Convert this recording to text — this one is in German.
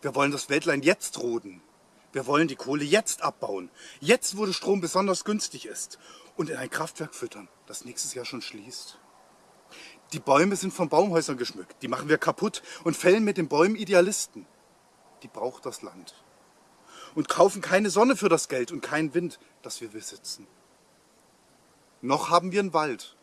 Wir wollen das Wäldlein jetzt roden. Wir wollen die Kohle jetzt abbauen. Jetzt, wo der Strom besonders günstig ist. Und in ein Kraftwerk füttern, das nächstes Jahr schon schließt. Die Bäume sind von Baumhäusern geschmückt. Die machen wir kaputt und fällen mit den Bäumen Idealisten. Die braucht das Land. Und kaufen keine Sonne für das Geld und keinen Wind, das wir besitzen. Noch haben wir einen Wald